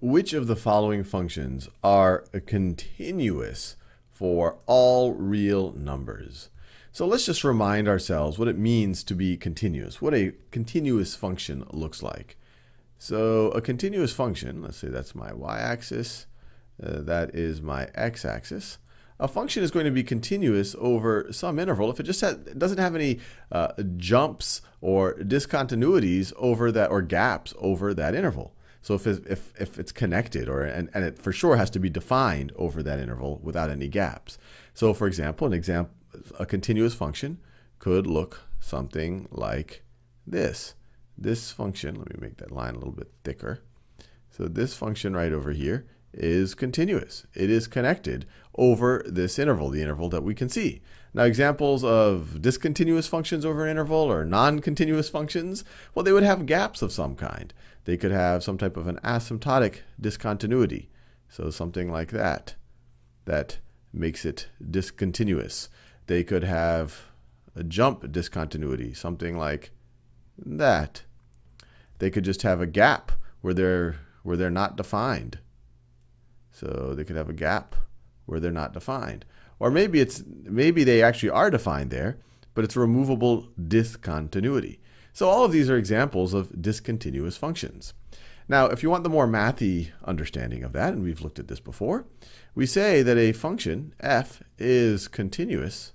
which of the following functions are continuous for all real numbers? So let's just remind ourselves what it means to be continuous, what a continuous function looks like. So a continuous function, let's say that's my y-axis, uh, that is my x-axis. A function is going to be continuous over some interval if it just doesn't have any uh, jumps or discontinuities over that or gaps over that interval. So if, it, if, if it's connected, or and, and it for sure has to be defined over that interval without any gaps. So for example, an example, a continuous function could look something like this. This function, let me make that line a little bit thicker. So this function right over here is continuous. It is connected over this interval, the interval that we can see. Now examples of discontinuous functions over an interval or non-continuous functions, well they would have gaps of some kind. They could have some type of an asymptotic discontinuity. So something like that, that makes it discontinuous. They could have a jump discontinuity, something like that. They could just have a gap where they're, where they're not defined. So they could have a gap where they're not defined. Or maybe it's maybe they actually are defined there, but it's removable discontinuity. So all of these are examples of discontinuous functions. Now, if you want the more mathy understanding of that, and we've looked at this before, we say that a function f is continuous,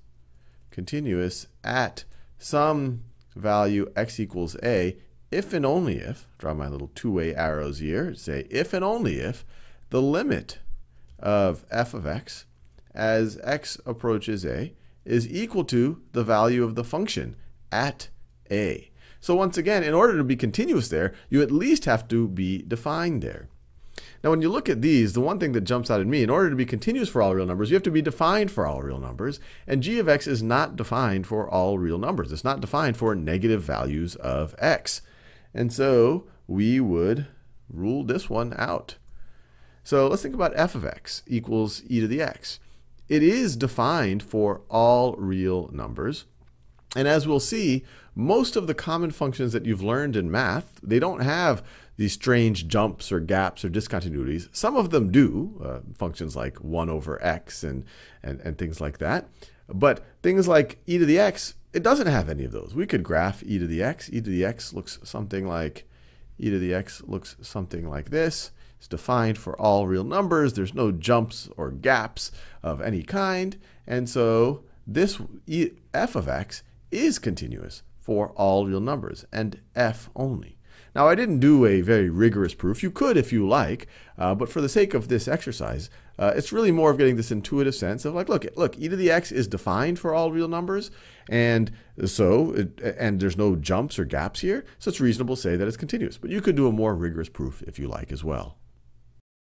continuous at some value x equals a if and only if, draw my little two-way arrows here, say if and only if the limit of f of x as x approaches a is equal to the value of the function at a. So once again, in order to be continuous there, you at least have to be defined there. Now when you look at these, the one thing that jumps out at me, in order to be continuous for all real numbers, you have to be defined for all real numbers. And g of x is not defined for all real numbers. It's not defined for negative values of x. And so we would rule this one out. So let's think about f of x equals e to the x. It is defined for all real numbers. And as we'll see, most of the common functions that you've learned in math, they don't have these strange jumps or gaps or discontinuities. Some of them do, uh, functions like 1 over x and, and, and things like that. But things like e to the x, it doesn't have any of those. We could graph e to the x. e to the x looks something like, e to the x looks something like this. It's defined for all real numbers. There's no jumps or gaps of any kind. And so this f of x is continuous for all real numbers and f only. Now, I didn't do a very rigorous proof. You could if you like, uh, but for the sake of this exercise, uh, it's really more of getting this intuitive sense of like, look, look, e to the x is defined for all real numbers, and so, it, and there's no jumps or gaps here, so it's reasonable to say that it's continuous. But you could do a more rigorous proof if you like as well.